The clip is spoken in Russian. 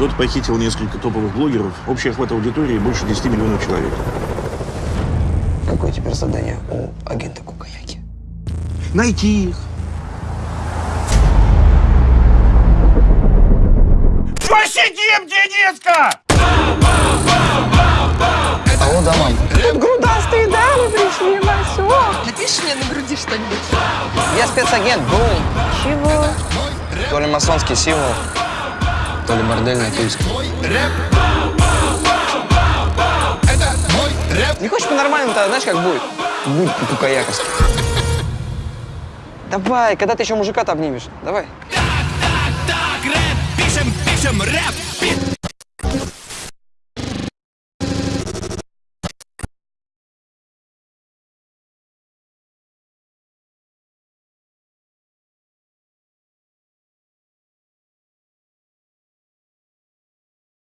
Кто-то похитил несколько топовых блогеров. Общий охват аудитории больше 10 миллионов человек. Какое теперь задание у агента Кукаяки? Найти их. Посидим, Дениска! Алло, да, мам. Грудастые дамы пришли в масок. Напишешь мне на груди что-нибудь? Я спецагент, бум. Чего? То ли масонский символ, то ли бордельная тульска. Не хочешь по-нормальному-то, знаешь, как будет? Будет по-кукаяковски. Давай, когда ты еще мужика-то обнимешь? Давай. Так, рэп, пишем, пишем рэп.